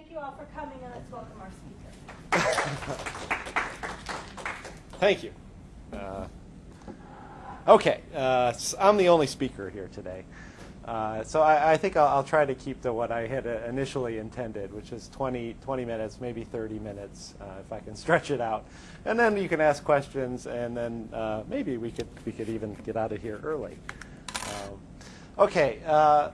Thank you all for coming, and let's welcome our speaker. Thank you. Uh, okay, uh, I'm the only speaker here today. Uh, so I, I think I'll, I'll try to keep to what I had uh, initially intended, which is 20, 20 minutes, maybe 30 minutes, uh, if I can stretch it out. And then you can ask questions, and then uh, maybe we could, we could even get out of here early. Um, okay, uh,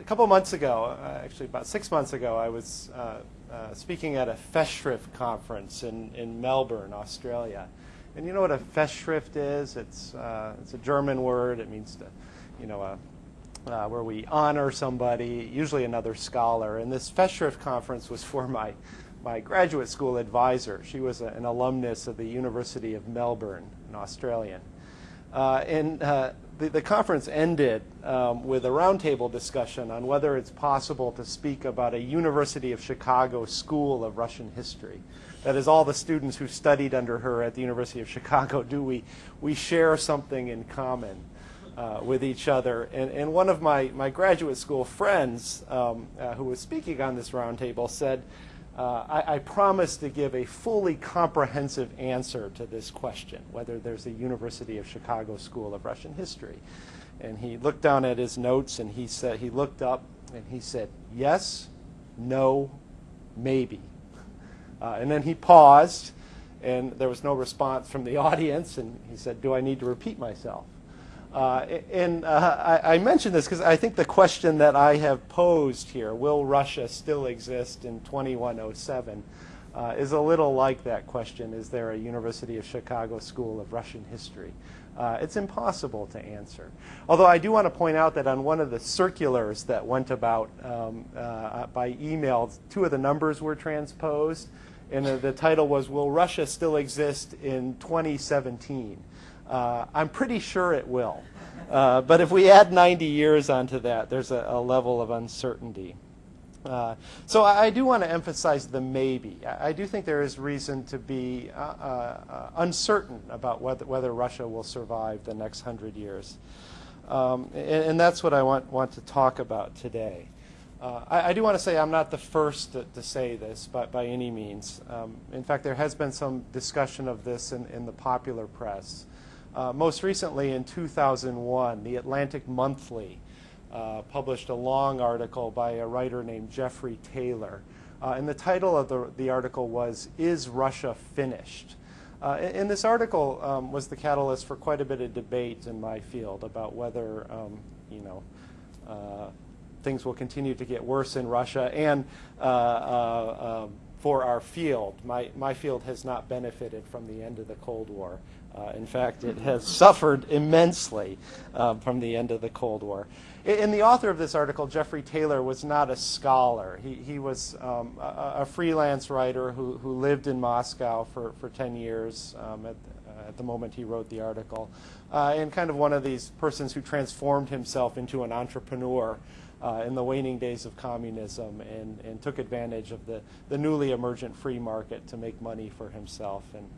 a couple months ago, uh, actually about six months ago, I was uh, uh, speaking at a Festschrift conference in, in Melbourne, Australia. And you know what a Festschrift is? It's, uh, it's a German word. It means to, you know, uh, uh, where we honor somebody, usually another scholar. And this Festschrift conference was for my, my graduate school advisor. She was a, an alumnus of the University of Melbourne, an Australian. Uh, and the, the conference ended um, with a roundtable discussion on whether it's possible to speak about a University of Chicago School of Russian History. That is, all the students who studied under her at the University of Chicago, do we, we share something in common uh, with each other? And, and one of my, my graduate school friends um, uh, who was speaking on this roundtable said, uh, I, I promise to give a fully comprehensive answer to this question, whether there's a University of Chicago School of Russian History. And he looked down at his notes and he said, he looked up and he said, yes, no, maybe. Uh, and then he paused and there was no response from the audience and he said, do I need to repeat myself? Uh, and uh, I, I mention this because I think the question that I have posed here, will Russia still exist in 2107, uh, is a little like that question, is there a University of Chicago School of Russian History? Uh, it's impossible to answer. Although I do want to point out that on one of the circulars that went about um, uh, by email, two of the numbers were transposed, and uh, the title was, Will Russia Still Exist in 2017? Uh, I'm pretty sure it will. Uh, but if we add 90 years onto that, there's a, a level of uncertainty. Uh, so I, I do want to emphasize the maybe. I, I do think there is reason to be uh, uh, uncertain about whether, whether Russia will survive the next hundred years. Um, and, and, that's what I want, want to talk about today. Uh, I, I, do want to say I'm not the first to, to say this but by any means. Um, in fact, there has been some discussion of this in, in the popular press. Uh, most recently, in 2001, the Atlantic Monthly uh, published a long article by a writer named Jeffrey Taylor. Uh, and the title of the, the article was, Is Russia Finished? Uh, and, this article um, was the catalyst for quite a bit of debate in my field about whether, um, you know, uh, things will continue to get worse in Russia and uh, um, for our field. My, my field has not benefited from the end of the Cold War. Uh, in fact, it has suffered immensely uh, from the end of the Cold War. And the author of this article, Jeffrey Taylor, was not a scholar. He, he was um, a, a, freelance writer who, who lived in Moscow for, for 10 years um, at, uh, at the moment he wrote the article, uh, and kind of one of these persons who transformed himself into an entrepreneur. Uh, in the waning days of communism and, and took advantage of the, the newly emergent free market to make money for himself and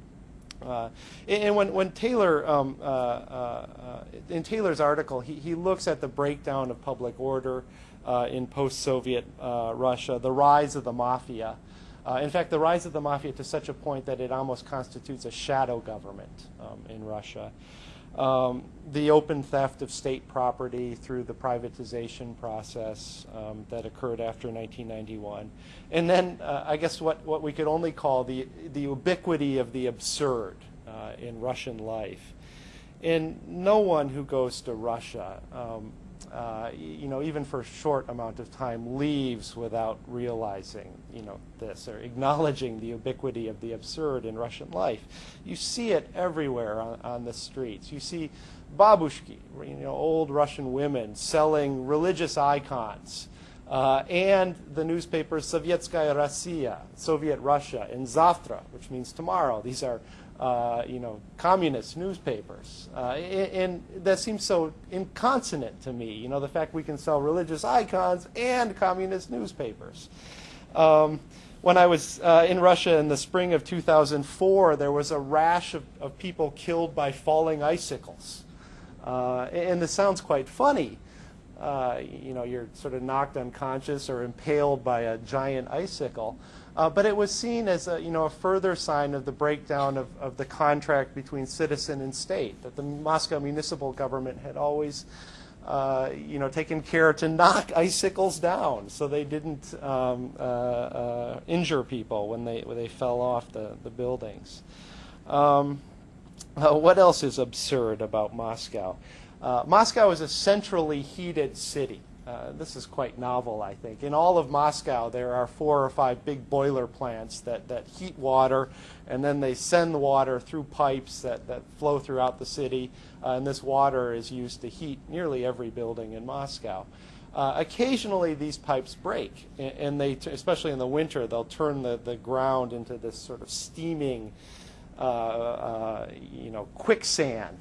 uh, and when, when Taylor, um, uh, uh, in Taylor's article, he, he looks at the breakdown of public order uh, in post-Soviet uh, Russia, the rise of the mafia. Uh, in fact, the rise of the mafia to such a point that it almost constitutes a shadow government um, in Russia. Um, the open theft of state property through the privatization process um, that occurred after 1991. And then uh, I guess what, what we could only call the, the ubiquity of the absurd uh, in Russian life. And no one who goes to Russia um, uh, you know, even for a short amount of time, leaves without realizing, you know, this or acknowledging the ubiquity of the absurd in Russian life. You see it everywhere on, on the streets. You see babushki, you know, old Russian women selling religious icons. Uh, and the newspapers Sovietskaya Rossiya, Soviet Russia, and Zavtra, which means tomorrow. These are uh, you know, communist newspapers. Uh, and, and, that seems so inconsonant to me, you know, the fact we can sell religious icons and communist newspapers. Um, when I was uh, in Russia in the spring of 2004, there was a rash of, of people killed by falling icicles. Uh, and this sounds quite funny, uh, you know, you're sort of knocked unconscious or impaled by a giant icicle. Uh, but it was seen as a, you know, a further sign of the breakdown of, of the contract between citizen and state, that the Moscow municipal government had always uh, you know, taken care to knock icicles down so they didn't um, uh, uh, injure people when they, when they fell off the, the buildings. Um, uh, what else is absurd about Moscow? Uh, Moscow is a centrally heated city. Uh, this is quite novel, I think. In all of Moscow, there are four or five big boiler plants that, that heat water, and then they send the water through pipes that, that flow throughout the city, uh, and this water is used to heat nearly every building in Moscow. Uh, occasionally, these pipes break, and, and they, especially in the winter, they'll turn the, the ground into this sort of steaming, uh, uh, you know, quicksand.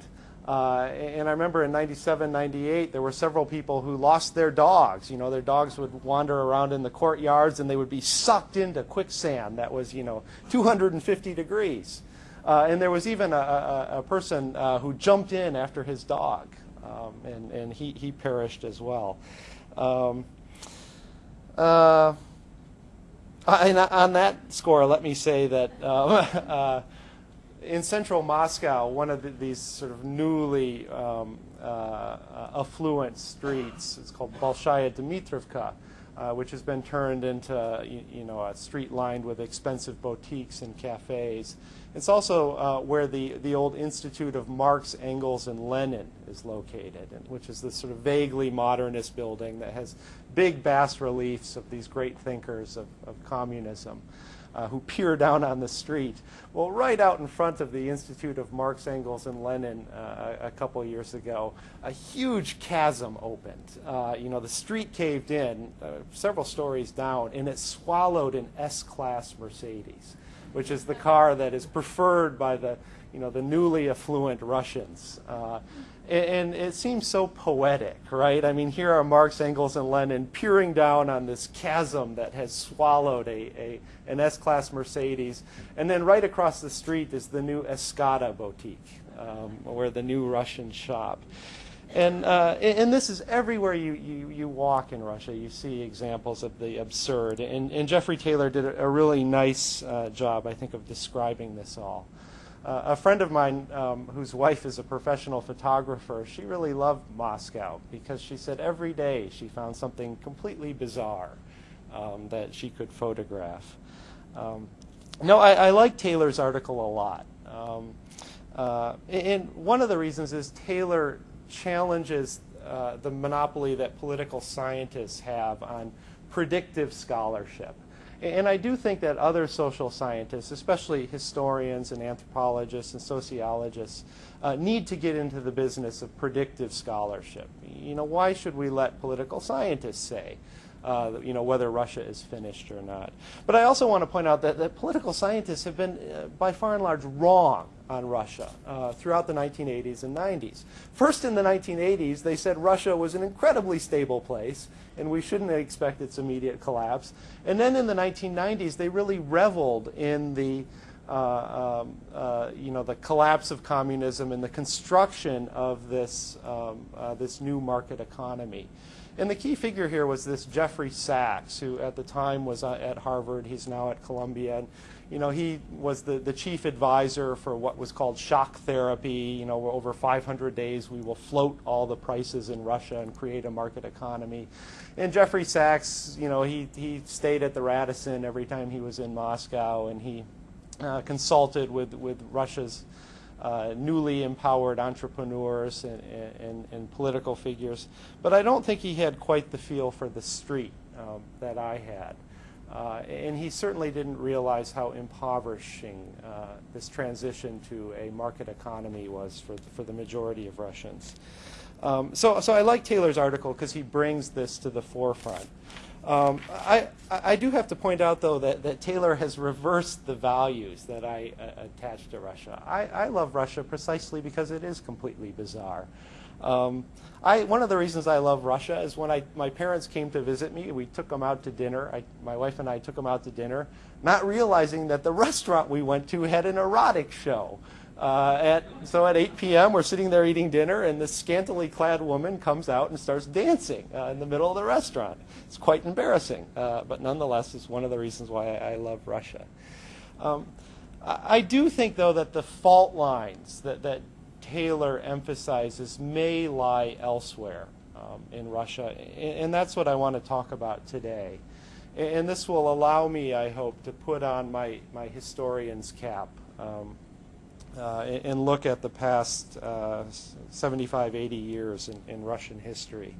Uh, and I remember in 97, 98, there were several people who lost their dogs. You know, their dogs would wander around in the courtyards and they would be sucked into quicksand that was, you know, 250 degrees. Uh, and there was even a, a, a person uh, who jumped in after his dog, um, and, and he, he perished as well. Um, uh, and on that score, let me say that uh, in central Moscow, one of the, these sort of newly um, uh, affluent streets, it's called Bolshaya Dmitrovka, uh, which has been turned into you, you, know a street lined with expensive boutiques and cafes. It's also uh, where the, the old Institute of Marx, Engels, and Lenin is located, which is this sort of vaguely modernist building that has big bas reliefs of these great thinkers of, of communism uh, who peer down on the street. Well, right out in front of the Institute of Marx, Engels, and Lenin uh, a, couple years ago, a huge chasm opened. Uh, you know, the street caved in uh, several stories down, and it swallowed an S-Class Mercedes, which is the car that is preferred by the, you know, the newly affluent Russians. Uh, and it seems so poetic, right? I mean, here are Marx, Engels, and Lenin peering down on this chasm that has swallowed a, a an S-Class Mercedes. And then right across the street is the new Escada boutique, um, where the new Russian shop. And, uh, and this is everywhere you, you, you walk in Russia, you see examples of the absurd. And, and Jeffrey Taylor did a, a really nice uh, job, I think, of describing this all. Uh, a friend of mine um, whose wife is a professional photographer, she really loved Moscow because she said every day she found something completely bizarre um, that she could photograph. Um, no, I, I, like Taylor's article a lot. Um, uh, and one of the reasons is Taylor challenges uh, the monopoly that political scientists have on predictive scholarship. And I do think that other social scientists, especially historians and anthropologists and sociologists, uh, need to get into the business of predictive scholarship. You know, why should we let political scientists say, uh, you know, whether Russia is finished or not? But I also want to point out that, that political scientists have been, uh, by far and large, wrong on Russia uh, throughout the 1980s and 90s. First, in the 1980s, they said Russia was an incredibly stable place and we shouldn't expect its immediate collapse. And then in the 1990s, they really reveled in the uh, um, uh, you know, the collapse of communism and the construction of this, um, uh, this new market economy. And the key figure here was this Jeffrey Sachs, who at the time was uh, at Harvard. He's now at Columbia. And, you know, he was the, the chief advisor for what was called shock therapy. You know, over 500 days, we will float all the prices in Russia and create a market economy. And Jeffrey Sachs, you know, he, he stayed at the Radisson every time he was in Moscow, and he uh, consulted with, with Russia's uh, newly empowered entrepreneurs and, and, and, political figures. But I don't think he had quite the feel for the street um, that I had. Uh, and he certainly didn't realize how impoverishing uh, this transition to a market economy was for the, for the majority of Russians. Um, so, so I like Taylor's article because he brings this to the forefront. Um, I, I do have to point out, though, that, that Taylor has reversed the values that I uh, attach to Russia. I, I love Russia precisely because it is completely bizarre. Um, I, one of the reasons I love Russia is when I, my parents came to visit me, we took them out to dinner. I, my wife and I took them out to dinner, not realizing that the restaurant we went to had an erotic show. Uh, at, so at 8 p.m., we're sitting there eating dinner, and this scantily clad woman comes out and starts dancing uh, in the middle of the restaurant. It's quite embarrassing, uh, but nonetheless, it's one of the reasons why I, I love Russia. Um, I, I do think, though, that the fault lines that, that Taylor emphasizes may lie elsewhere um, in Russia, and, and that's what I want to talk about today. And, and this will allow me, I hope, to put on my, my historian's cap. Um, uh, and look at the past uh, 75, 80 years in, in, Russian history.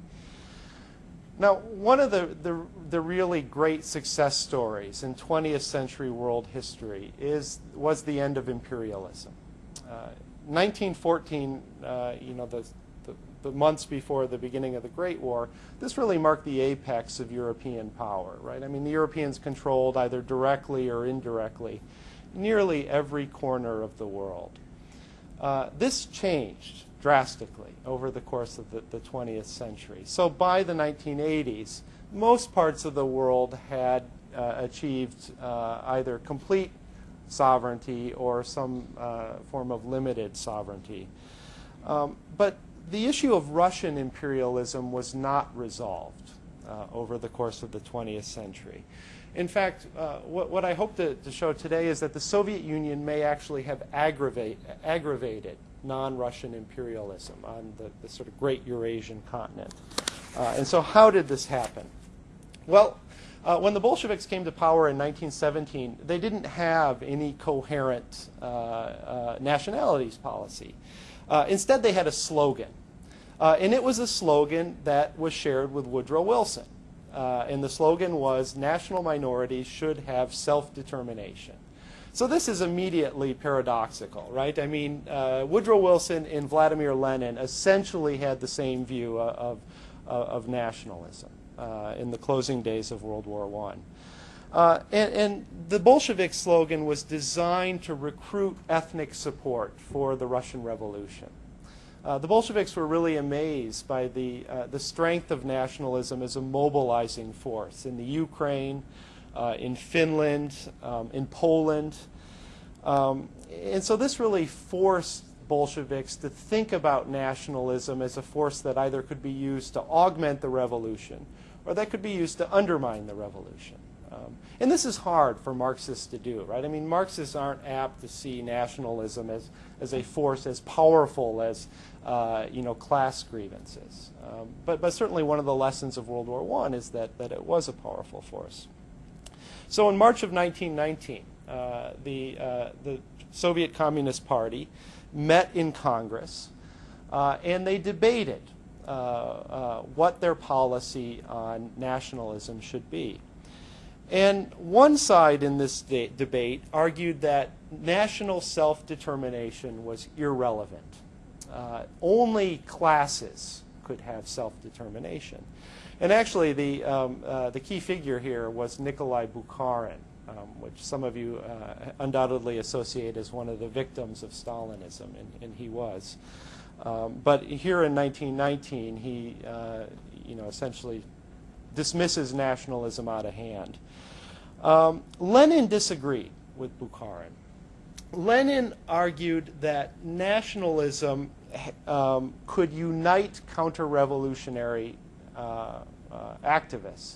Now, one of the, the, the, really great success stories in 20th century world history is, was the end of imperialism. Uh, 1914, uh, you know, the, the, the, months before the beginning of the Great War, this really marked the apex of European power, right? I mean, the Europeans controlled either directly or indirectly nearly every corner of the world. Uh, this changed drastically over the course of the, the 20th century. So by the 1980s, most parts of the world had uh, achieved uh, either complete sovereignty or some uh, form of limited sovereignty. Um, but the issue of Russian imperialism was not resolved uh, over the course of the 20th century. In fact, uh, what, what, I hope to, to, show today is that the Soviet Union may actually have aggravate, aggravated non-Russian imperialism on the, the, sort of great Eurasian continent. Uh, and so how did this happen? Well, uh, when the Bolsheviks came to power in 1917, they didn't have any coherent uh, uh, nationalities policy. Uh, instead, they had a slogan. and it was a slogan that was shared with Woodrow Wilson. Uh, and the slogan was national minorities should have self-determination. So this is immediately paradoxical, right? I mean, uh, Woodrow Wilson and Vladimir Lenin essentially had the same view of, of, of nationalism uh, in the closing days of World War I. Uh, and, and, the Bolshevik slogan was designed to recruit ethnic support for the Russian Revolution. Uh, the Bolsheviks were really amazed by the, uh, the strength of nationalism as a mobilizing force in the Ukraine, uh, in Finland, um, in Poland. Um, and so this really forced Bolsheviks to think about nationalism as a force that either could be used to augment the revolution or that could be used to undermine the revolution. Um, and this is hard for Marxists to do, right? I mean, Marxists aren't apt to see nationalism as, as a force as powerful as, uh, you know, class grievances. Um, but, but certainly one of the lessons of World War I is that, that it was a powerful force. So in March of 1919, uh, the, uh, the Soviet Communist Party met in Congress uh, and they debated uh, uh, what their policy on nationalism should be. And one side in this de debate argued that national self-determination was irrelevant. Uh, only classes could have self-determination. And actually, the, um, uh, the key figure here was Nikolai Bukharin, um, which some of you uh, undoubtedly associate as one of the victims of Stalinism, and, and he was. Um, but here in 1919, he uh, you know, essentially dismisses nationalism out of hand. Um, Lenin disagreed with Bukharin. Lenin argued that nationalism um, could unite counter-revolutionary uh, uh, activists.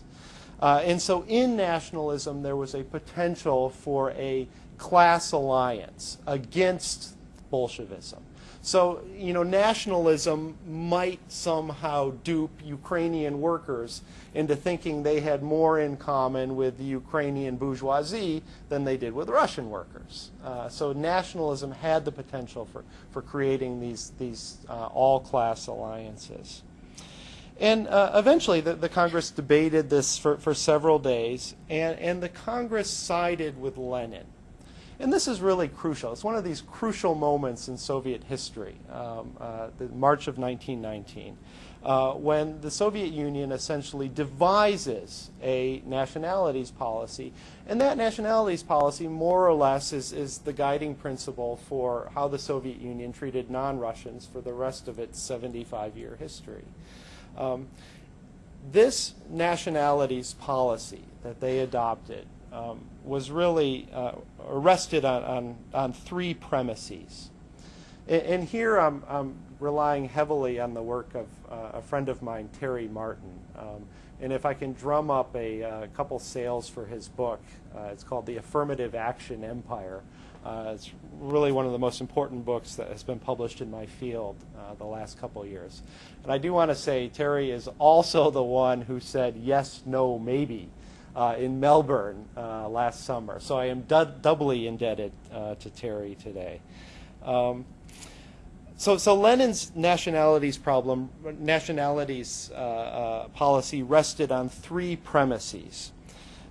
Uh, and so in nationalism, there was a potential for a class alliance against Bolshevism. So, you know, nationalism might somehow dupe Ukrainian workers into thinking they had more in common with the Ukrainian bourgeoisie than they did with Russian workers. Uh, so nationalism had the potential for, for creating these, these uh, all-class alliances. And uh, eventually, the, the, Congress debated this for, for several days, and, and the Congress sided with Lenin. And this is really crucial. It's one of these crucial moments in Soviet history, um, uh, the March of 1919, uh, when the Soviet Union essentially devises a nationalities policy. And that nationalities policy, more or less, is, is the guiding principle for how the Soviet Union treated non-Russians for the rest of its 75-year history. Um, this nationalities policy that they adopted um, was really uh, rested on, on, on, three premises. And, and here I'm, I'm relying heavily on the work of uh, a friend of mine, Terry Martin. Um, and if I can drum up a, a couple sales for his book, uh, it's called The Affirmative Action Empire. Uh, it's really one of the most important books that has been published in my field uh, the last couple years. And I do want to say Terry is also the one who said yes, no, maybe uh, in Melbourne uh, last summer. So I am du doubly indebted uh, to Terry today. Um, so, so Lenin's nationalities problem, nationalities uh, uh, policy rested on three premises.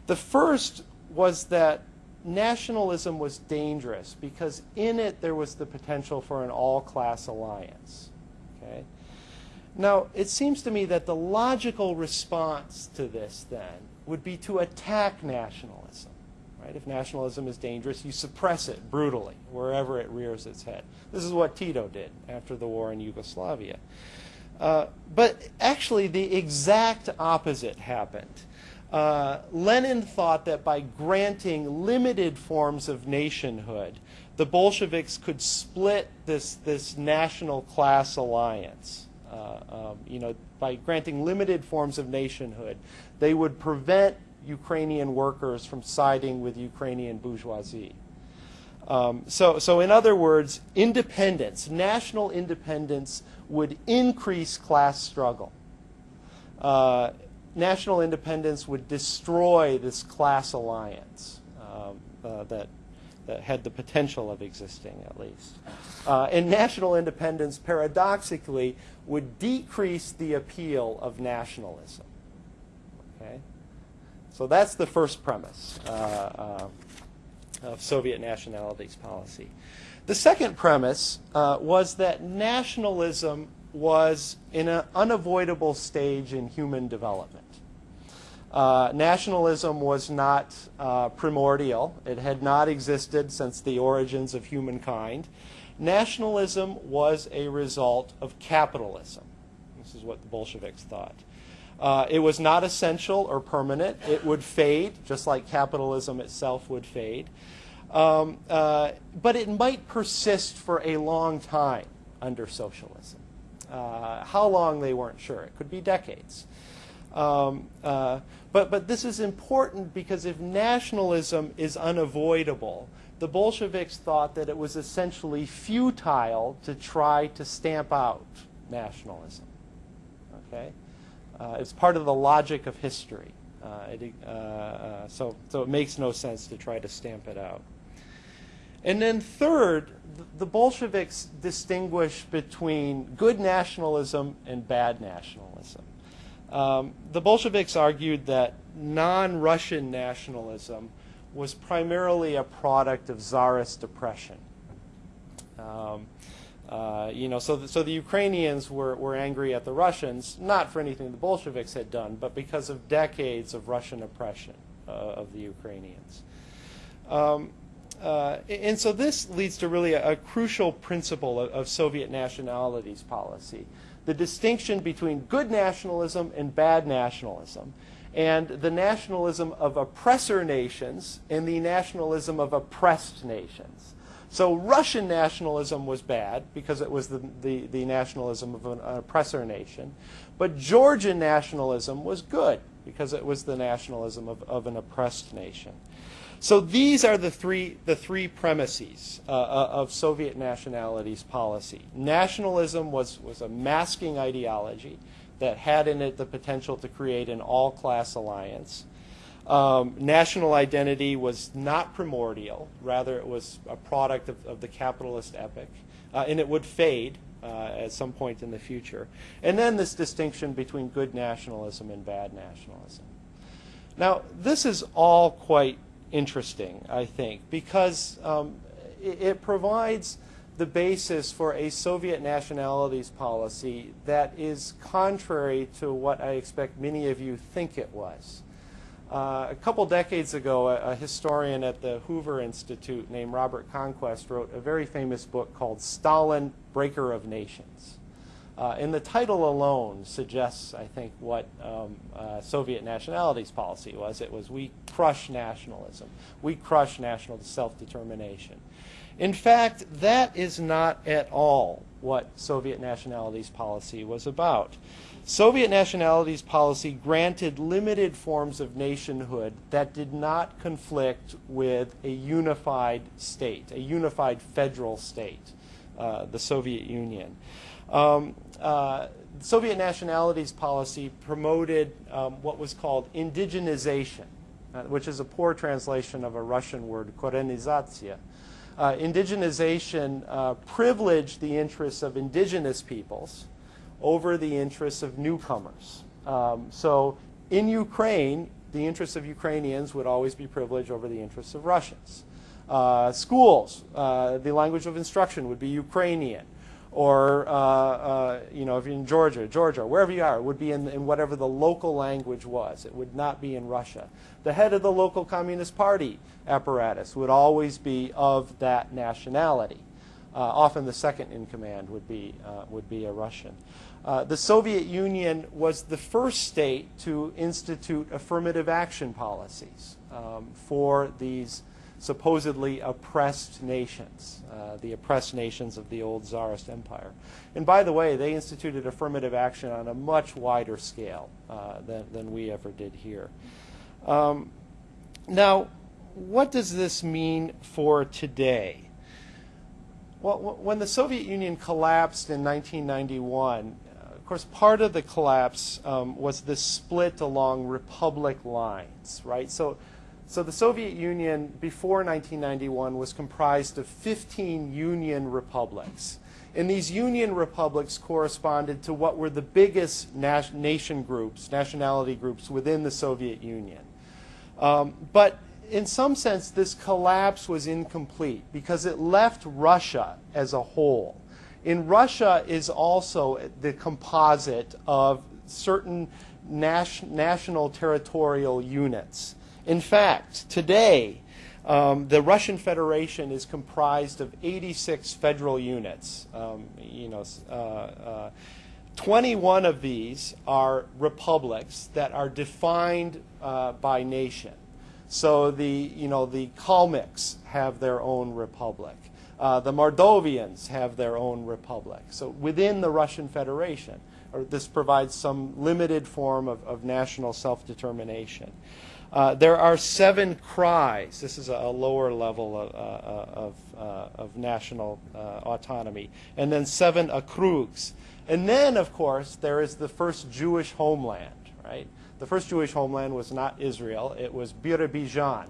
The first was that nationalism was dangerous because in it there was the potential for an all-class alliance. Okay? Now, it seems to me that the logical response to this then would be to attack nationalism. Right? If nationalism is dangerous, you suppress it brutally wherever it rears its head. This is what Tito did after the war in Yugoslavia. Uh, but actually, the exact opposite happened. Uh, Lenin thought that by granting limited forms of nationhood, the Bolsheviks could split this, this national class alliance. Uh, um, you know, by granting limited forms of nationhood, they would prevent Ukrainian workers from siding with Ukrainian bourgeoisie. Um, so, so, in other words, independence, national independence, would increase class struggle. Uh, national independence would destroy this class alliance um, uh, that, that had the potential of existing, at least. Uh, and national independence, paradoxically, would decrease the appeal of nationalism. Okay? So that's the first premise uh, uh, of Soviet nationalities policy. The second premise uh, was that nationalism was in an unavoidable stage in human development. Uh, nationalism was not uh, primordial. It had not existed since the origins of humankind. Nationalism was a result of capitalism. This is what the Bolsheviks thought. Uh, it was not essential or permanent. It would fade, just like capitalism itself would fade. Um, uh, but it might persist for a long time under socialism. Uh, how long, they weren't sure. It could be decades. Um, uh, but, but this is important because if nationalism is unavoidable, the Bolsheviks thought that it was essentially futile to try to stamp out nationalism. Okay? Uh, it's part of the logic of history. Uh, it, uh, uh, so, so it makes no sense to try to stamp it out. And then third, the Bolsheviks distinguish between good nationalism and bad nationalism. Um, the Bolsheviks argued that non-Russian nationalism was primarily a product of czarist oppression. Um, uh, you know, so the, so the Ukrainians were, were angry at the Russians, not for anything the Bolsheviks had done, but because of decades of Russian oppression uh, of the Ukrainians. Um, uh, and so this leads to really a, a crucial principle of, of, Soviet nationalities policy the distinction between good nationalism and bad nationalism, and the nationalism of oppressor nations and the nationalism of oppressed nations. So Russian nationalism was bad because it was the, the, the nationalism of an, an oppressor nation. But Georgian nationalism was good because it was the nationalism of, of an oppressed nation. So these are the three, the three premises uh, uh of Soviet nationalities policy. Nationalism was, was a masking ideology that had in it the potential to create an all-class alliance. Um, national identity was not primordial. Rather, it was a product of, of the capitalist epoch. Uh, and it would fade uh, at some point in the future. And then this distinction between good nationalism and bad nationalism. Now, this is all quite interesting, I think, because um, it, it provides the basis for a Soviet nationalities policy that is contrary to what I expect many of you think it was. Uh, a couple decades ago, a, a, historian at the Hoover Institute named Robert Conquest wrote a very famous book called Stalin, Breaker of Nations. Uh, and the title alone suggests, I think, what um, uh, Soviet nationalities policy was. It was we crush nationalism. We crush national self-determination. In fact, that is not at all what Soviet nationalities policy was about. Soviet nationalities policy granted limited forms of nationhood that did not conflict with a unified state, a unified federal state, uh, the Soviet Union. Um, uh, Soviet nationalities policy promoted um, what was called indigenization, uh, which is a poor translation of a Russian word, korenizatsiya. Uh, indigenization uh, privileged the interests of indigenous peoples over the interests of newcomers. Um, so in Ukraine, the interests of Ukrainians would always be privileged over the interests of Russians. Uh, schools, uh, the language of instruction would be Ukrainian. Or, uh, uh, you know, if you're in Georgia, Georgia, wherever you are, it would be in, in whatever the local language was. It would not be in Russia. The head of the local Communist Party apparatus would always be of that nationality. Uh, often the second in command would be, uh, would be a Russian. Uh, the Soviet Union was the first state to institute affirmative action policies um, for these supposedly oppressed nations, uh, the oppressed nations of the old Tsarist Empire. And by the way, they instituted affirmative action on a much wider scale uh, than, than we ever did here. Um, now, what does this mean for today? Well, when the Soviet Union collapsed in 1991, of course, part of the collapse um, was the split along republic lines, right? So, so the Soviet Union before 1991 was comprised of 15 union republics. And these union republics corresponded to what were the biggest nation groups, nationality groups within the Soviet Union. Um, but in some sense, this collapse was incomplete because it left Russia as a whole in Russia is also the composite of certain nas national territorial units. In fact, today, um, the Russian Federation is comprised of 86 federal units. Um, you know, uh, uh, 21 of these are republics that are defined uh, by nation. So the, you know, the Kalmyks have their own republic. Uh, the Mordovians have their own republic. So within the Russian Federation, this provides some limited form of, of national self-determination. Uh, there are seven krais. This is a, a lower level of, uh, uh of, of national autonomy. And then seven okrugs. And then, of course, there is the first Jewish homeland, right? The first Jewish homeland was not Israel. It was Birobidzhan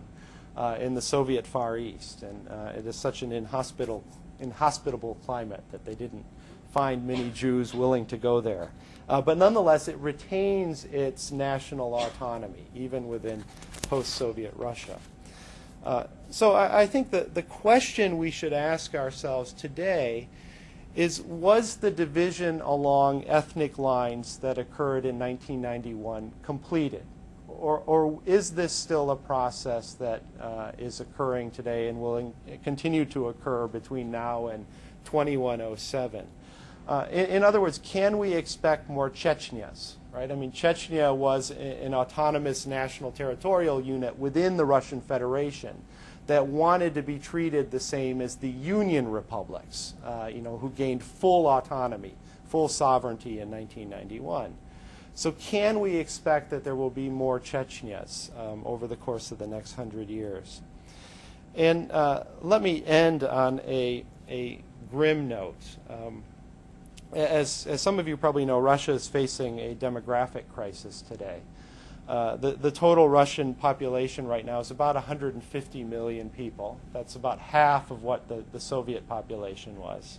uh, in the Soviet Far East. And uh, it is such an inhospitable, inhospitable climate that they didn't find many Jews willing to go there. Uh, but nonetheless, it retains its national autonomy, even within post-Soviet Russia. Uh, so I, I, think that the question we should ask ourselves today is, was the division along ethnic lines that occurred in 1991 completed? or, or is this still a process that uh, is occurring today and will in, continue to occur between now and 2107? Uh, in, in, other words, can we expect more Chechnyas? Right? I mean, Chechnya was an autonomous national territorial unit within the Russian Federation that wanted to be treated the same as the Union republics, uh, you know, who gained full autonomy, full sovereignty in 1991. So can we expect that there will be more Chechnyas um, over the course of the next hundred years? And uh, let me end on a, a grim note. Um, as, as some of you probably know, Russia is facing a demographic crisis today. Uh, the, the total Russian population right now is about 150 million people. That's about half of what the, the Soviet population was.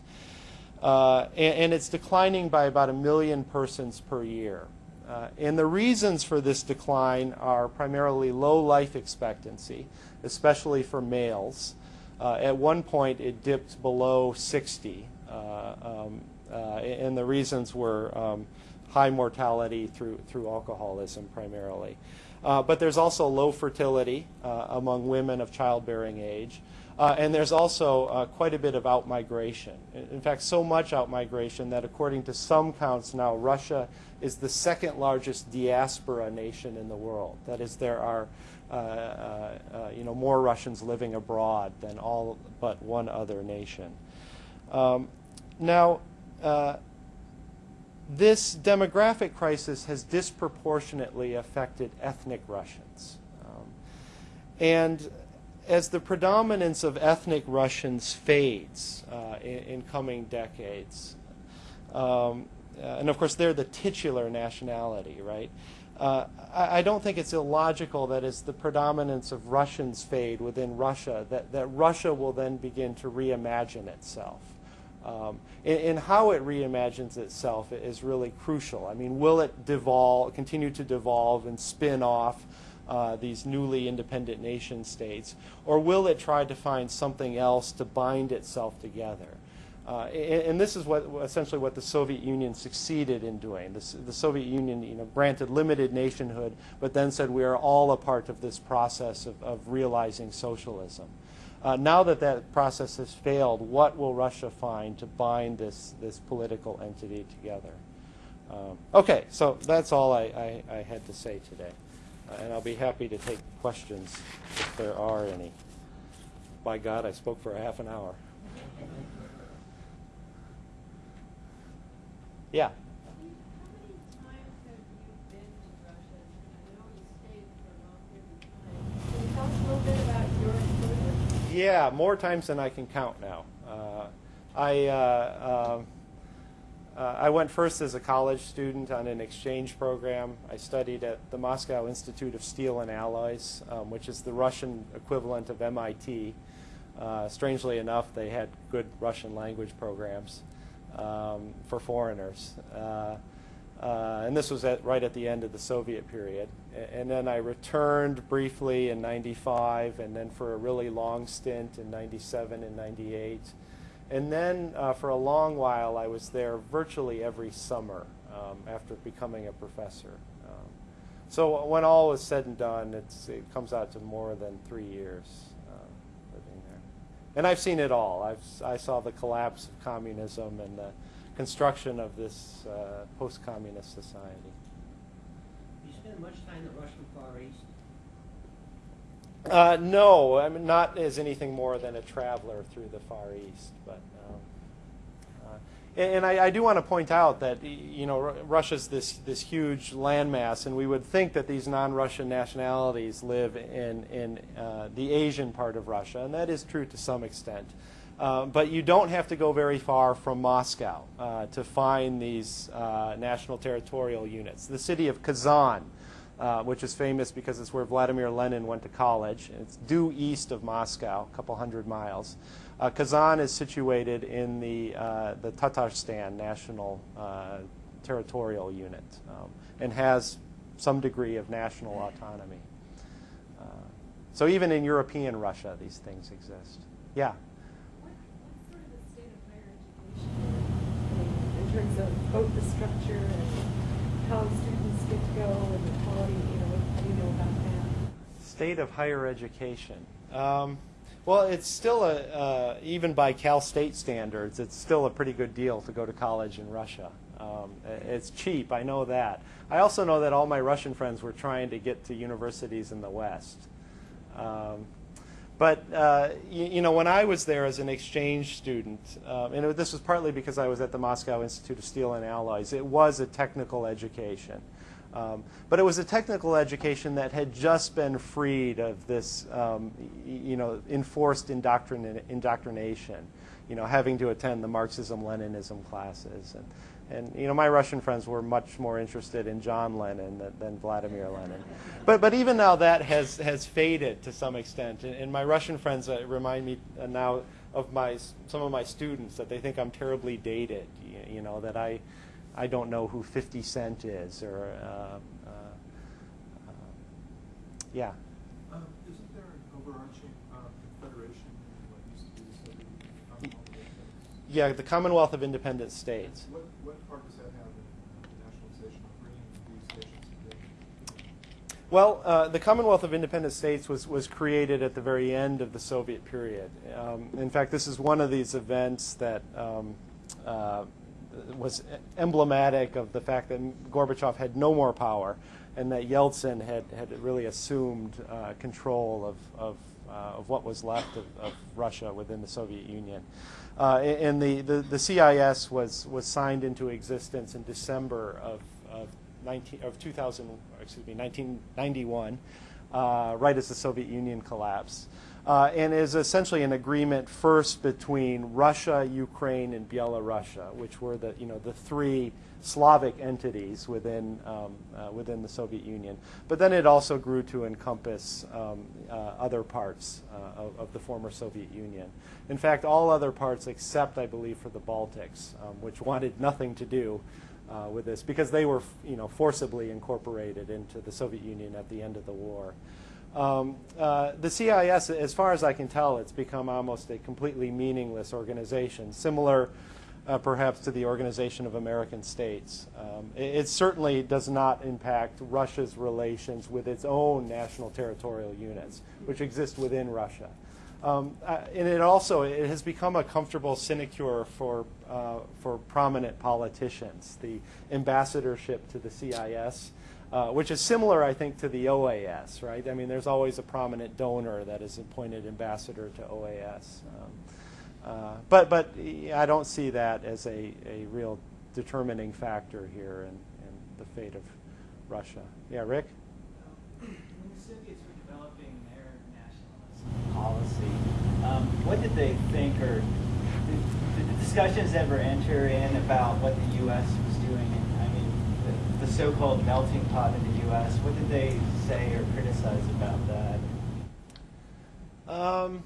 Uh, and, and, it's declining by about a million persons per year. Uh, and the reasons for this decline are primarily low life expectancy, especially for males. Uh, at one point, it dipped below 60, uh, um, and the reasons were um, high mortality through, through alcoholism primarily. Uh, but there's also low fertility uh, among women of childbearing age. Uh, and there's also uh, quite a bit of outmigration. In, in fact, so much outmigration that according to some counts now, Russia is the second largest diaspora nation in the world. That is, there are uh, uh, uh, you know, more Russians living abroad than all but one other nation. Um, now, uh, this demographic crisis has disproportionately affected ethnic Russians. Um, and as the predominance of ethnic Russians fades uh, in, in, coming decades, um, uh, and of course they're the titular nationality, right? Uh, I, I, don't think it's illogical that as the predominance of Russians fade within Russia, that, that Russia will then begin to reimagine itself. Um, and, and, how it reimagines itself is really crucial. I mean, will it devolve, continue to devolve and spin off uh, these newly independent nation states, or will it try to find something else to bind itself together? Uh, and, and, this is what essentially what the Soviet Union succeeded in doing. The, the, Soviet Union, you know, granted limited nationhood, but then said we are all a part of this process of, of realizing socialism. Uh, now that that process has failed, what will Russia find to bind this, this political entity together? Um, okay, so that's all I, I, I had to say today. Uh, and I'll be happy to take questions if there are any. By God, I spoke for a half an hour. Yeah. Yeah, more times than I can count now. Uh, I, uh, uh, I went first as a college student on an exchange program. I studied at the Moscow Institute of Steel and Alloys, um, which is the Russian equivalent of MIT. Uh, strangely enough, they had good Russian language programs um, for foreigners. Uh, and this was at, right at the end of the Soviet period. And then I returned briefly in 95 and then for a really long stint in 97 and 98. And then uh, for a long while I was there virtually every summer um, after becoming a professor. Um, so when all is said and done, it comes out to more than three years uh, living there. And I've seen it all. I've, I saw the collapse of communism and the construction of this uh, post-communist society. You spend much time in the Russian Far East? Uh, no, I mean not as anything more than a traveler through the Far East, but. Um, uh, and I, I, do want to point out that you know Russia's this this huge landmass, and we would think that these non-Russian nationalities live in in uh, the Asian part of Russia, and that is true to some extent. Uh, but you don't have to go very far from Moscow uh, to find these uh, national territorial units. The city of Kazan, uh, which is famous because it's where Vladimir Lenin went to college. It's due east of Moscow, a couple hundred miles. Uh, Kazan is situated in the, the Tatarstan national territorial unit um, and has some degree of national autonomy. so even in European Russia, these things exist. Yeah. Terms of both the structure and how students get to go and the quality, you know, what do you know about that? State of higher education. Um, well, it's still a, uh, even by Cal State standards, it's still a pretty good deal to go to college in Russia. Um, it's cheap, I know that. I also know that all my Russian friends were trying to get to universities in the West. Um, but uh, you, you, know, when I was there as an exchange student, uh, and it, this was partly because I was at the Moscow Institute of Steel and Alloys, it was a technical education. Um, but it was a technical education that had just been freed of this, um, you know, enforced indoctrin indoctrination, you know, having to attend the Marxism-Leninism classes. And, and you know, my Russian friends were much more interested in John Lennon than, than Vladimir Lenin. But, but even now that has, has faded to some extent. And, and my Russian friends uh, remind me uh, now of my, some of my students that they think I'm terribly dated, you, you know, that I, I don't know who 50 Cent is or, uh, uh, uh yeah. Um, isn't there an overarching um, confederation in what used to be the Soviet Commonwealth of Yeah, the Commonwealth of Independent States. What, what part does that have in the nationalization of bringing these nations together? Well, uh, the Commonwealth of Independent States was, was created at the very end of the Soviet period. Um, in fact, this is one of these events that um, uh, was emblematic of the fact that Gorbachev had no more power and that Yeltsin had, had really assumed uh, control of, of, uh, of what was left of, of Russia within the Soviet Union. Uh, and the, the, the CIS was, was signed into existence in December of, of 19, of 2000, excuse me, 1991, uh, right as the Soviet Union collapsed, uh, and is essentially an agreement first between Russia, Ukraine, and Belarusia, which were the you know the three Slavic entities within um, uh, within the Soviet Union. But then it also grew to encompass um, uh, other parts uh, of, of the former Soviet Union. In fact, all other parts except, I believe, for the Baltics, um, which wanted nothing to do uh, with this because they were, you know, forcibly incorporated into the Soviet Union at the end of the war. Um, uh, the CIS, as far as I can tell, it's become almost a completely meaningless organization, similar uh, perhaps to the Organization of American States. Um, it, it, certainly does not impact Russia's relations with its own national territorial units, which exist within Russia. Um, uh, and it also it has become a comfortable sinecure for uh, for prominent politicians. The ambassadorship to the CIS, uh, which is similar, I think, to the OAS. Right? I mean, there's always a prominent donor that is appointed ambassador to OAS. Um, uh, but but I don't see that as a, a real determining factor here in, in the fate of Russia. Yeah, Rick. When the Soviets were developing their nationalist policy. Um, what did they think, or did, did, the discussions ever enter in about what the U.S. was doing? I mean, the, the so-called melting pot in the U.S. What did they say or criticize about that? Um,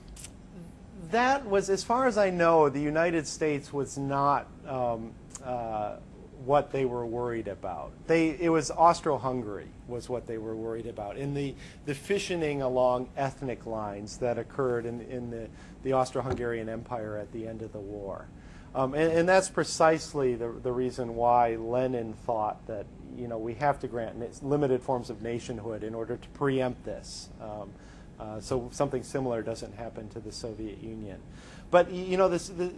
that was, as far as I know, the United States was not um, uh, what they were worried about. They, it was Austro-Hungary was what they were worried about, in the, the fissioning along ethnic lines that occurred in, in the, the Austro-Hungarian Empire at the end of the war. Um, and, and, that's precisely the, the reason why Lenin thought that you know we have to grant limited forms of nationhood in order to preempt this, um, uh, so something similar doesn't happen to the Soviet Union. But you know this, the,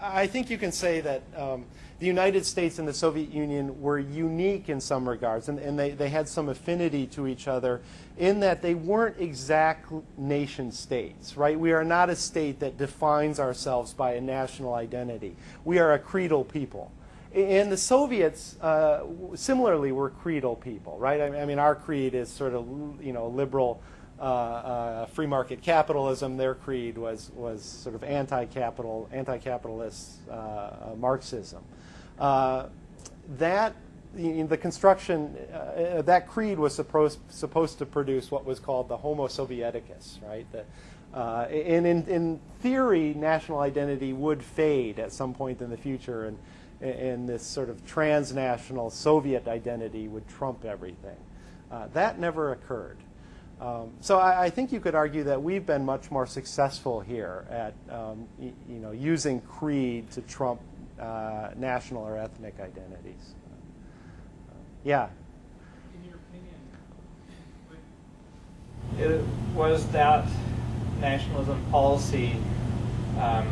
I think you can say that um, the United States and the Soviet Union were unique in some regards, and, and, they, they had some affinity to each other in that they weren't exact nation states, right? We are not a state that defines ourselves by a national identity. We are a creedal people. And the Soviets, uh, similarly, were creedal people, right? I mean, our creed is sort of, you know, liberal uh, uh, free market capitalism. Their creed was was sort of anti-capital, anti-capitalist uh, uh Marxism. Uh, that the, construction uh, that creed was supposed supposed to produce what was called the Homo Sovieticus, right? The, and in, in theory, national identity would fade at some point in the future, and and this sort of transnational Soviet identity would trump everything. that never occurred. Um, so I, I, think you could argue that we've been much more successful here at um, you know using creed to trump uh, national or ethnic identities. Uh, yeah. In your opinion, it was that nationalism policy um,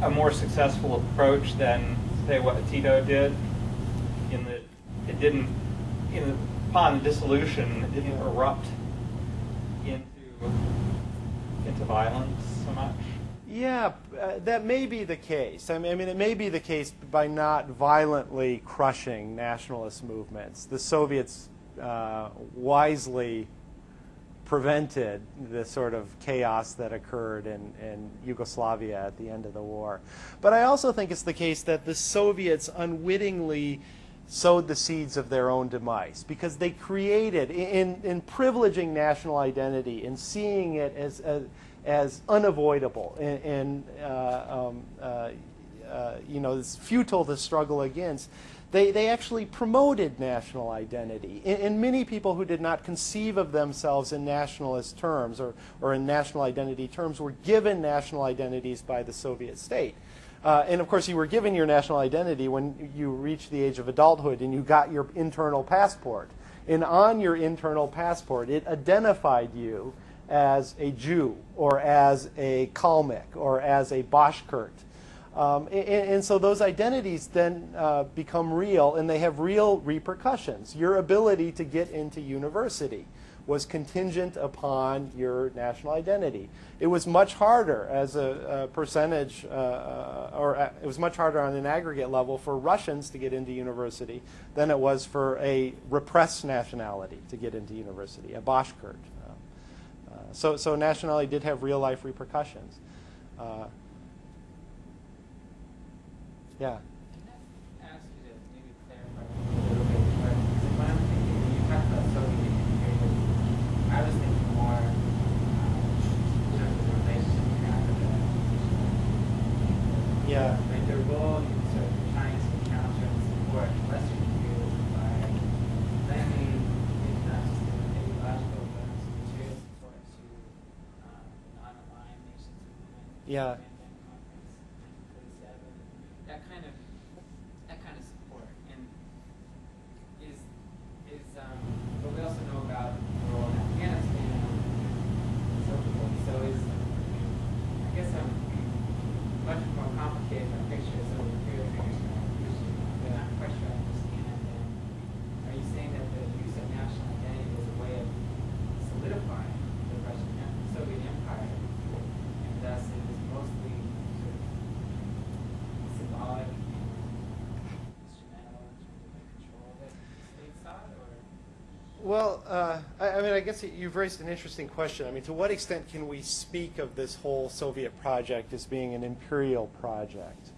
a more successful approach than say what Tito did in that it didn't in the upon dissolution, didn't erupt into into violence so much. Yeah, uh, that may be the case. I mean, I mean, it may be the case by not violently crushing nationalist movements. The Soviets uh, wisely prevented the sort of chaos that occurred in, in Yugoslavia at the end of the war. But I also think it's the case that the Soviets unwittingly sowed the seeds of their own demise because they created, in, in privileging national identity and seeing it as, as, as unavoidable and, and uh, um, uh, uh, you know, it's futile to struggle against, they, they actually promoted national identity. And, and, many people who did not conceive of themselves in nationalist terms or, or in national identity terms were given national identities by the Soviet state. Uh, and of course, you were given your national identity when you reached the age of adulthood and you got your internal passport. And on your internal passport, it identified you as a Jew or as a Kalmyk or as a Bashkirt. Um, and, and so those identities then uh, become real and they have real repercussions. Your ability to get into university was contingent upon your national identity. It was much harder as a, a percentage, uh, uh, or uh, it was much harder on an aggregate level for Russians to get into university than it was for a repressed nationality to get into university, a Bashkirt. Uh, so, so nationality did have real life repercussions. Uh, yeah. Can I ask you to maybe clarify a little bit? But when I'm thinking, when you talk about Soviet imperialism, I was thinking more um, in terms of the relationship with Africa. Yeah. Like their role in sort of trying to counter and support Western imperialism by lending, maybe not just ideological, but material support to um, non-aligned nations. Yeah. Bandung Conference, 1947. That kind of that kind of support and is is um but we also know about the role in Afghanistan and so forth. So is I guess I'm much more complicated than picture some of the imperial figures in our history, but I'm quite sure I understand. And are you saying that the use of national identity was a way of solidifying the Russian Em- Soviet Empire, and thus it was mostly sort of symbolic and instrumental in terms of the control that the state sought, or? Well, uh, I, mean, I guess you've raised an interesting question. I mean, to what extent can we speak of this whole Soviet project as being an imperial project?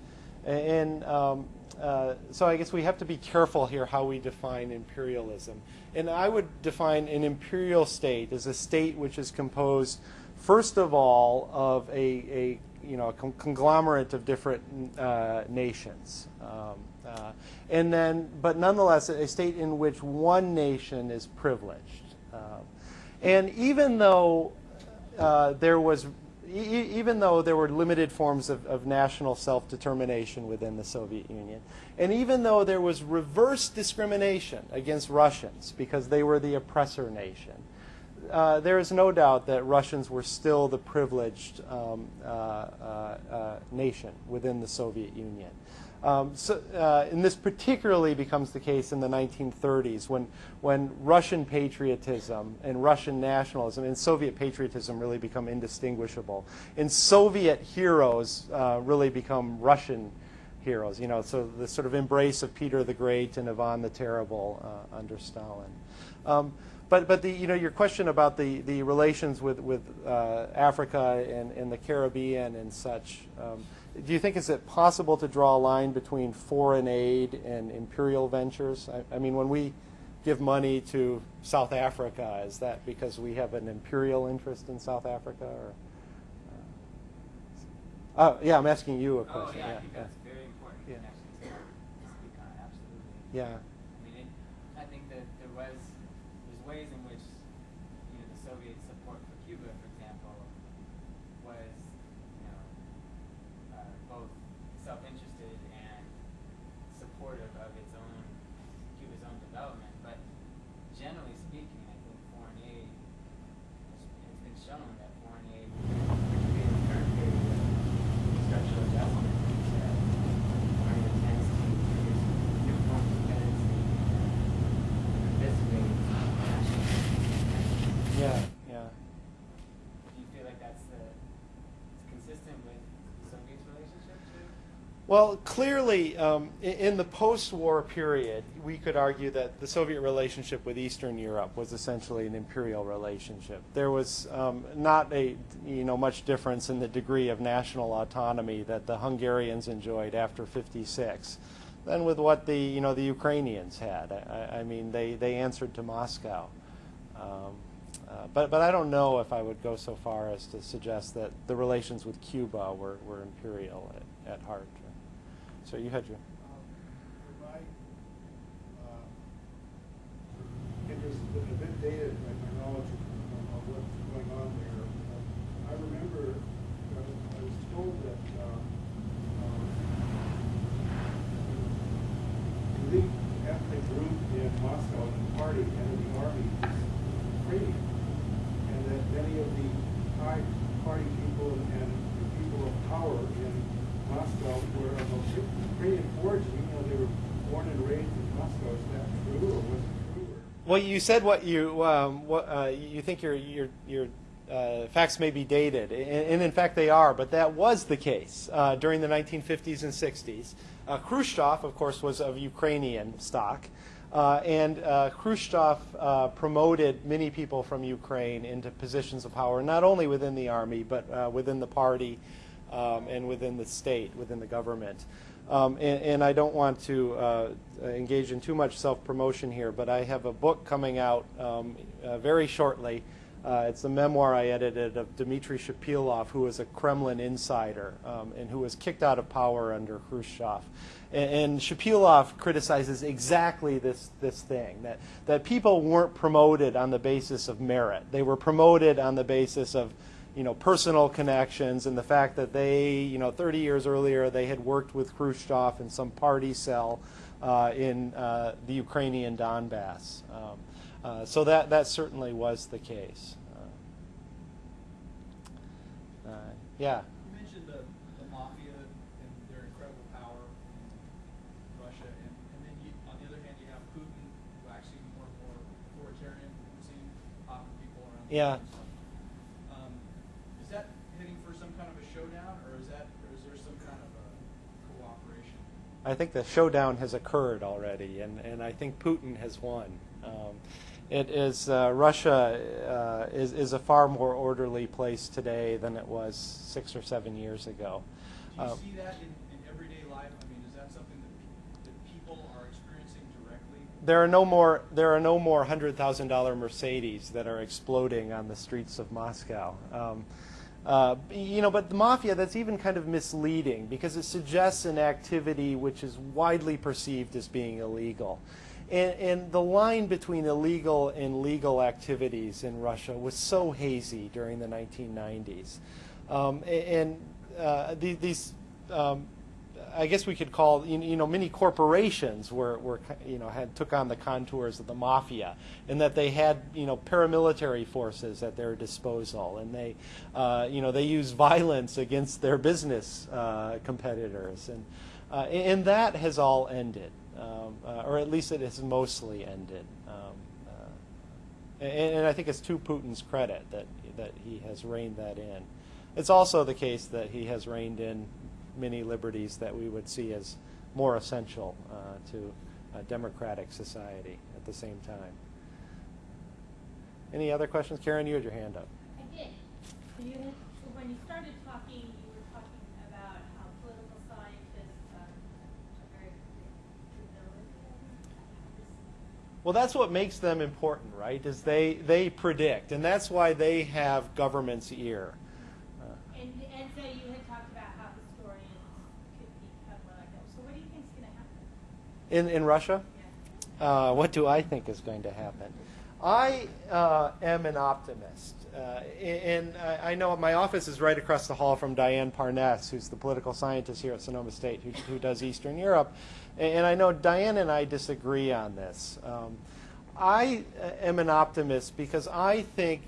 And um, uh, so I guess we have to be careful here how we define imperialism. And I would define an imperial state as a state which is composed, first of all, of a, a you know a con- conglomerate of different uh, nations. Um, uh, and then, but nonetheless, a state in which one nation is privileged. And even though uh, there was, e- even though there were limited forms of, of national self-determination within the Soviet Union, and even though there was reverse discrimination against Russians because they were the oppressor nation, uh, there is no doubt that Russians were still the privileged um, uh, uh, uh, nation within the Soviet Union. Um, so, uh, and this particularly becomes the case in the 1930s when, when Russian patriotism and Russian nationalism and Soviet patriotism really become indistinguishable. And Soviet heroes uh, really become Russian heroes. You know, so the sort of embrace of Peter the Great and Ivan the Terrible uh, under Stalin. Um, but but the you know your question about the, the relations with with uh, Africa and, and the Caribbean and such. Um, do you think is it possible to draw a line between foreign aid and imperial ventures? I, I mean, when we give money to South Africa, is that because we have an imperial interest in South Africa, or? Uh, uh, yeah, I'm asking you a Oh, question. yeah, I yeah, yeah. that's very important Yeah. connection to to speak on, absolutely. Yeah. I mean, it, I think that there was, there's ways in which, you know, the Soviet support for Cuba, for example, was, you know, uh, both self-interested and supportive of its own, Cuba's own development. But generally speaking, I think foreign aid, it's, it's been shown that foreign aid, particularly in the current period of structural adjustment, that foreign aid tends to produce new forms of dependency and eviscerate national Yeah, yeah. Do you feel like that's the, it's consistent with the Soviet's relationship to? Well, clearly, um, in the post-war period, we could argue that the Soviet relationship with Eastern Europe was essentially an imperial relationship. There was um, not a you know much difference in the degree of national autonomy that the Hungarians enjoyed after '56 than with what the you know the Ukrainians had. I, I- I mean, they, they answered to Moscow. Um, uh, but, but I don't know if I would go so far as to suggest that the relations with Cuba were, were imperial at, at heart. So you had your. The Moscow, in party and the army. And that many of the high party people and the people of power in Moscow were of Ukrainian origin, even though they were born and raised in Moscow. Is that true or was? Well, you said what you um, what uh, you think your your your uh, facts may be dated, and, and in fact they are. But that was the case uh, during the 1950s and 60s. Uh, Khrushchev, of course, was of Ukrainian stock, uh, and uh, Khrushchev uh, promoted many people from Ukraine into positions of power, not only within the army but within the party um, and within the state, within the government. Um, and, and I don't want to uh, engage in too much self-promotion here, but I have a book coming out um, uh, very shortly. Uh, it's a memoir I edited of Dmitry Shepilov, who was a Kremlin insider um, and who was kicked out of power under Khrushchev. And, and Shepilov criticizes exactly this, this thing, that, that people weren't promoted on the basis of merit. They were promoted on the basis of you know, personal connections and the fact that they, you know, 30 years earlier they had worked with Khrushchev in some party cell uh, in uh, the Ukrainian Donbass. Um, uh, so that, that certainly was the case. Uh, uh, yeah. You mentioned the, the mafia and their incredible power in Russia, and, and then you, on the other hand, you have Putin waxing more and more authoritarian, seeing popping people around. the Yeah. world and stuff. Um, is that heading for some kind of a showdown, or is that, or is there some kind of a cooperation? I think the showdown has occurred already, and, and I think Putin has won. Um, it is uh, Russia uh, is is a far more orderly place today than it was six or seven years ago. Do you Um, see that in, in everyday life? I mean, is that something that, that people are experiencing directly? there are no more there are no more hundred thousand dollar Mercedes that are exploding on the streets of Moscow. Um, uh, you know, but the mafia that's even kind of misleading because it suggests an activity which is widely perceived as being illegal. And, and the line between illegal and legal activities in Russia was so hazy during the 1990s. Um, and uh, the- these um, I guess we could call you know many corporations were, were you know had took on the contours of the mafia, and that they had you know paramilitary forces at their disposal, and they uh, you know they used violence against their business uh, competitors, and uh, and that has all ended, um, uh, or at least it has mostly ended. Um, uh, and, and I think it's to Putin's credit that that he has reined that in. It's also the case that he has reined in many liberties that we would see as more essential uh, to a democratic society at the same time. Any other questions? Karen, you had your hand up. I did. You when you started talking, you were talking about how political scientists are are very. Well, that's what makes them important, right? Is they they predict, and that's why they have government's ear. Uh, And, and so you had talked about how historians could become what I know. So what do you think is going to happen? In in Russia, uh, what do I think is going to happen? I uh, am an optimist, uh, and I, know my office is right across the hall from Diane Parness, who's the political scientist here at Sonoma State, who, who does Eastern Europe, and, and I know Diane and I disagree on this. Um, I uh, am an optimist because I think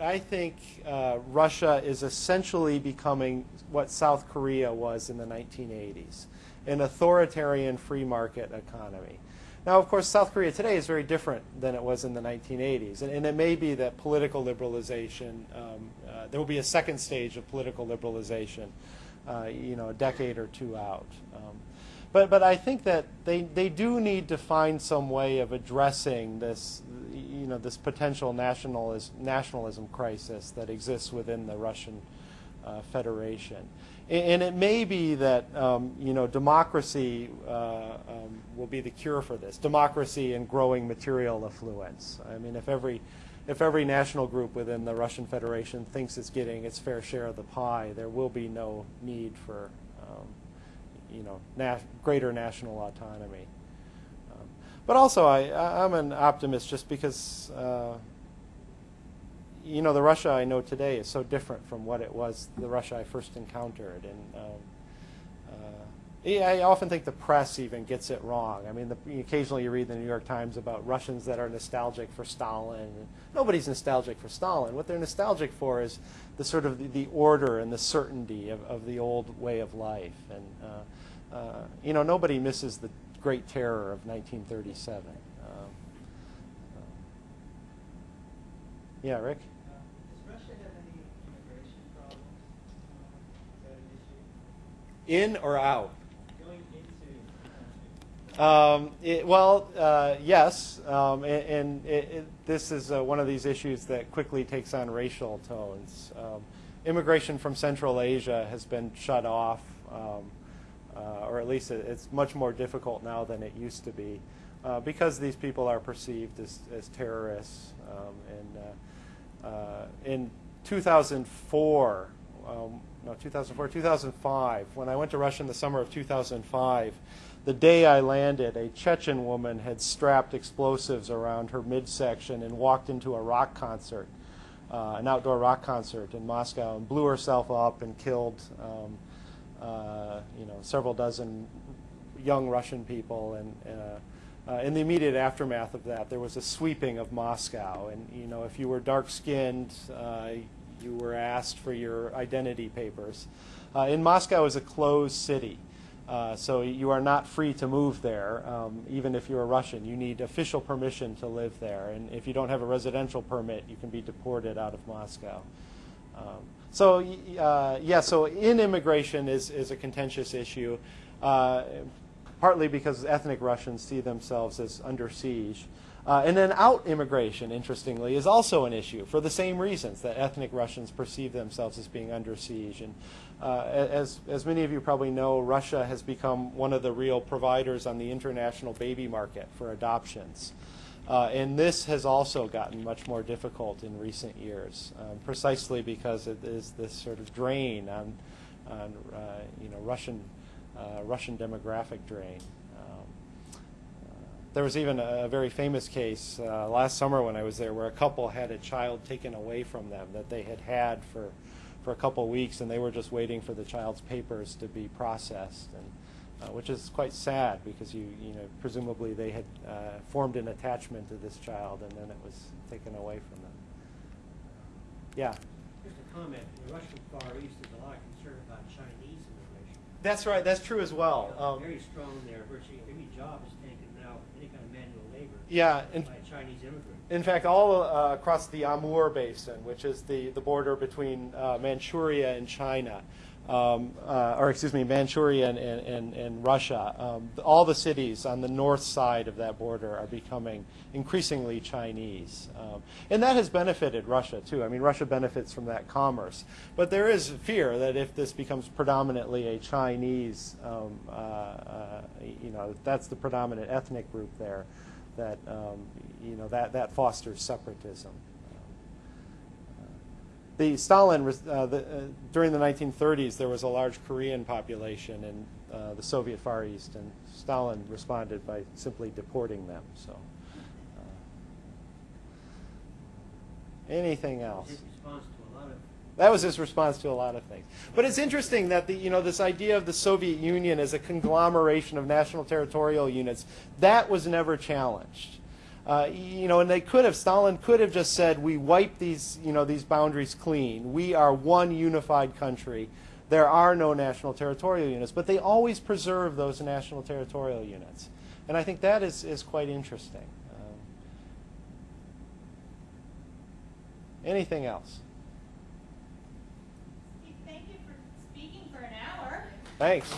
I think uh, Russia is essentially becoming what South Korea was in the 1980s, an authoritarian free market economy. Now, of course, South Korea today is very different than it was in the 1980s, and, and it may be that political liberalization, um, uh, there will be a second stage of political liberalization, uh, you know, a decade or two out. Um, but, but I think that they, they do need to find some way of addressing this, you know, this potential nationalis- nationalism crisis that exists within the Russian uh, Federation. And, it may be that, um, you know, democracy uh, um, will be the cure for this. Democracy and growing material affluence. I mean, if every, if every national group within the Russian Federation thinks it's getting its fair share of the pie, there will be no need for um, you know, na- greater national autonomy. Um, but also, I- I'm an optimist just because, uh, you know, the Russia I know today is so different from what it was, the Russia I first encountered. And um, uh, I often think the press even gets it wrong. I mean, the, occasionally you read the New York Times about Russians that are nostalgic for Stalin. Nobody's nostalgic for Stalin. What they're nostalgic for is the sort of the, the order and the certainty of, of the old way of life. And uh, uh, you know, nobody misses the Great Terror of 1937. Um, uh, yeah, Rick. Uh, Does Russia have any immigration problems? Uh, Is that an issue? In or out? Um, it, well, uh, yes, um, and, and it, it, this is uh, one of these issues that quickly takes on racial tones. Um, immigration from Central Asia has been shut off, um, uh, or at least it, it's much more difficult now than it used to be, uh, because these people are perceived as, as terrorists. Um, and uh, uh, in 2004, um, no, 2004, 2005, when I went to Russia in the summer of 2005, the day I landed, a Chechen woman had strapped explosives around her midsection and walked into a rock concert, uh, an outdoor rock concert in Moscow, and blew herself up and killed, um, uh, you know, several dozen young Russian people. And uh, uh, in the immediate aftermath of that, there was a sweeping of Moscow. And you know, if you were dark-skinned, uh, you were asked for your identity papers. Uh, in Moscow is a closed city. Uh, so you are not free to move there, um, even if you're a Russian. You need official permission to live there, and if you don't have a residential permit, you can be deported out of Moscow. Um, so uh, yeah, so in immigration is is a contentious issue, uh, partly because ethnic Russians see themselves as under siege. Uh, and then out immigration, interestingly, is also an issue for the same reasons that ethnic Russians perceive themselves as being under siege. And uh, as, as many of you probably know, Russia has become one of the real providers on the international baby market for adoptions. Uh, and this has also gotten much more difficult in recent years, um, precisely because it is this sort of drain on, on uh, you know, Russian, uh, Russian demographic drain. There was even a very famous case uh, last summer when I was there where a couple had a child taken away from them that they had had for, for a couple of weeks and they were just waiting for the child's papers to be processed. And, uh, which is quite sad because you, you know, presumably they had uh, formed an attachment to this child and then it was taken away from them. Yeah. Just a comment, in the Russian Far East, there's a lot of concern about Chinese immigration. That's right, that's true as well. You know, Um, Very strong there, virtually every job is taken any kind of manual labor. Yeah, and- By Chinese immigrant. In fact, all uh, across the Amur Basin, which is the, the border between uh, Manchuria and China, um, uh, or excuse me, Manchuria and, and, and Russia, um, all the cities on the north side of that border are becoming increasingly Chinese. Um, and that has benefited Russia, too. I mean, Russia benefits from that commerce. But there is fear that if this becomes predominantly a Chinese, um, uh, uh, you know, that's the predominant ethnic group there, that, um, you know, that, that fosters separatism. The Stalin, uh, the, uh, during the 1930s, there was a large Korean population in uh, the Soviet Far East, and Stalin responded by simply deporting them. So, uh, anything else? His response to a lot of That was his response to a lot of things. But it's interesting that the, you know, this idea of the Soviet Union as a conglomeration of national territorial units, that was never challenged. Uh, you know, and they could have, Stalin could have just said, we wipe these, you know, these boundaries clean. We are one unified country. There are no national territorial units. But they always preserve those national territorial units. And I think that is, is quite interesting. Um, anything else? Thank you for speaking for an hour. Thanks.